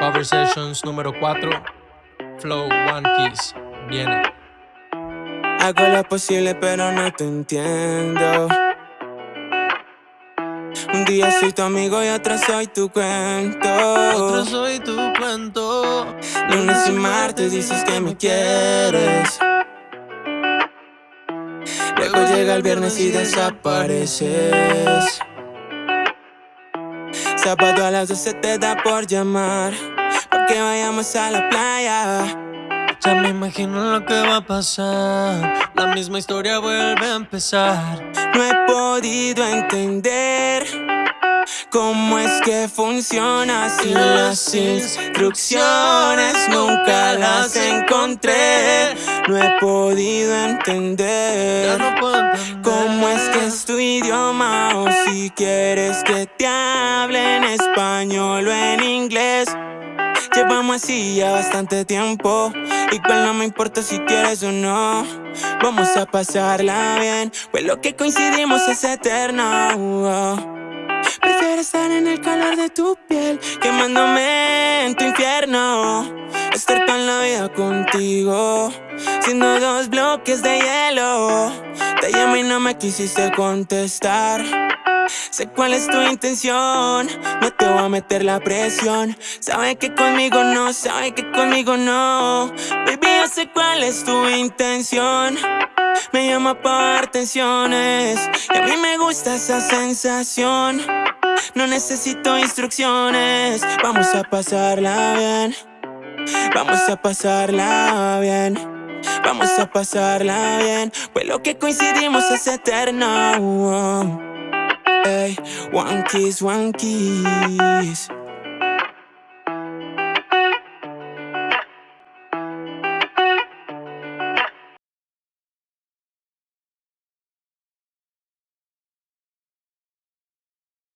Conversations número 4, Flow One Kiss, viene. Hago lo posible pero no te entiendo. Un día soy tu amigo y otro soy tu cuento. Otro soy tu cuento. Lunes y martes dices que me quieres. Luego llega el viernes y desapareces. Sábado a las 12 te da por llamar. Vayamos a la playa. Ya me imagino lo que va a pasar. La misma historia vuelve a empezar. No he podido entender cómo es que funciona sin las instrucciones. Nunca las encontré. No he podido entender. cómo es que es tu idioma o si quieres que te hable en español o en inglés. Llevamos así ya bastante tiempo. Igual no me importa si quieres o no. Vamos a pasarla bien. Pues lo que coincidimos es eterno. Prefiero estar en el calor de tu piel Quemándome en tu infierno. Estar toda la vida contigo Siendo dos bloques de hielo. Te llamé y no me quisiste contestar Sé cuál es tu intención, no te voy a meter la presión. Sabe que conmigo no, sabe que conmigo no. Baby, sé cuál es tu intención. Me llama para dar tensiones y a mí me gusta esa sensación. No necesito instrucciones, vamos a pasarla bien. Vamos a pasarla bien. Vamos a pasarla bien, pues lo que coincidimos es eterno. One kiss, one kiss.